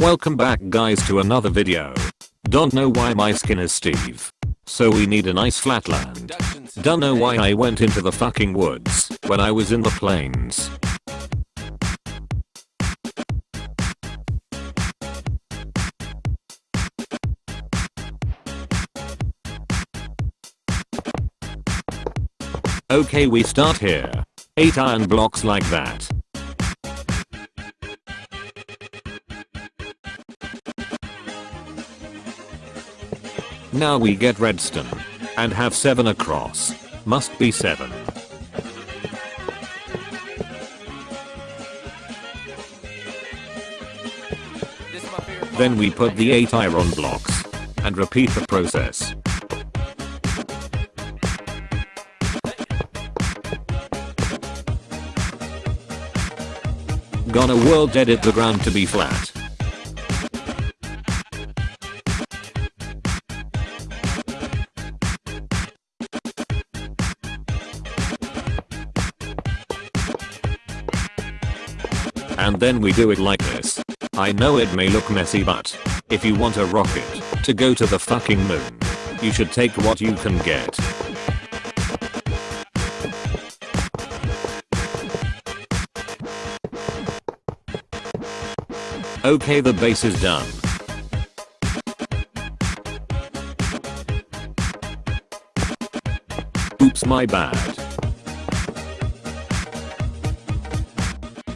Welcome back guys to another video. Don't know why my skin is Steve. So we need a nice flatland. Don't know why I went into the fucking woods when I was in the plains. Okay we start here. 8 iron blocks like that. Now we get redstone. And have 7 across. Must be 7. Then we put the 8 iron blocks. And repeat the process. Gonna world edit the ground to be flat. And then we do it like this. I know it may look messy but, if you want a rocket to go to the fucking moon, you should take what you can get. Okay the base is done. Oops my bad.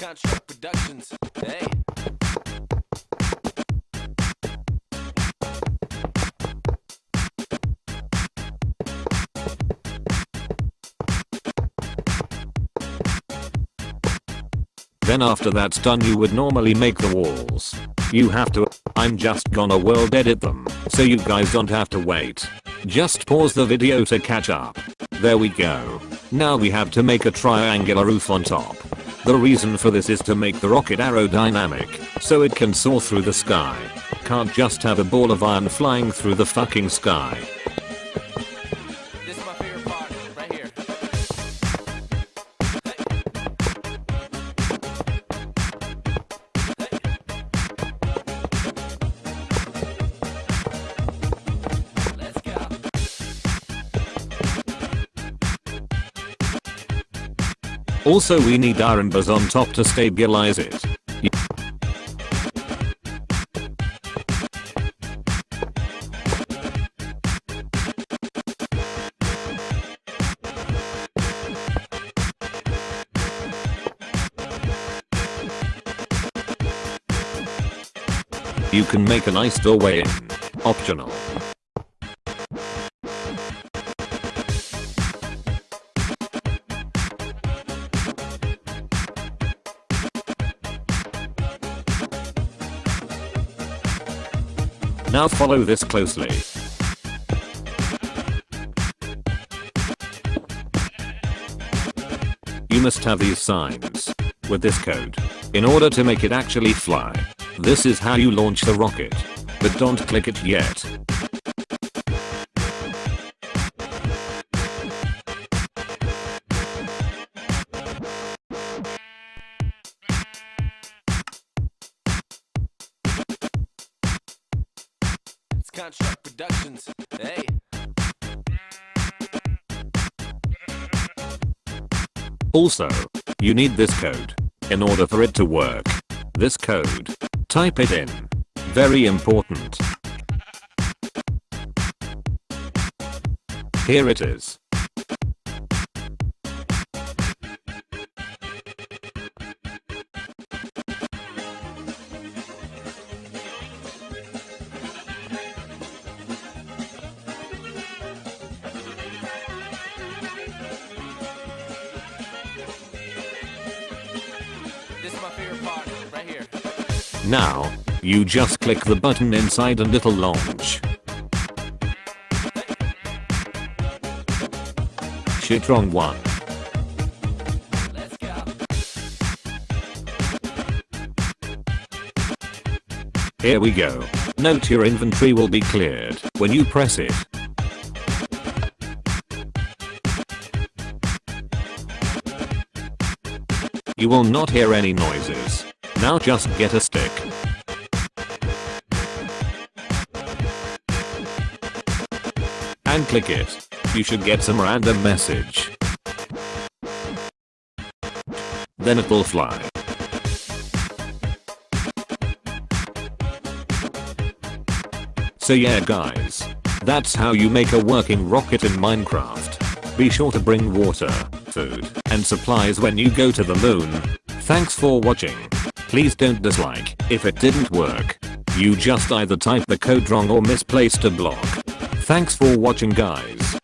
It's Construct Productions. Hey. Then after that's done you would normally make the walls. You have to, I'm just gonna world edit them, so you guys don't have to wait. Just pause the video to catch up. There we go. Now we have to make a triangular roof on top. The reason for this is to make the rocket aerodynamic, so it can soar through the sky. Can't just have a ball of iron flying through the fucking sky. Also we need iron bars on top to stabilize it. You can make a nice doorway in. Optional. Now follow this closely. You must have these signs with this code in order to make it actually fly. This is how you launch the rocket. But don't click it yet. Construct Productions. Hey. Also, you need this code in order for it to work. This code. Type it in. Very important. Here it is. Now, You just click the button inside and it'll launch. Shit wrong one. Here we go. Note your inventory will be cleared when you press it. You will not hear any noises. Now just get a stick. And click it. You should get some random message. Then it will fly. So yeah guys. That's how you make a working rocket in Minecraft. Be sure to bring water, food, and supplies when you go to the moon. Thanks for watching. Please don't dislike if it didn't work. You just either type the code wrong or misplaced a block. Thanks for watching guys.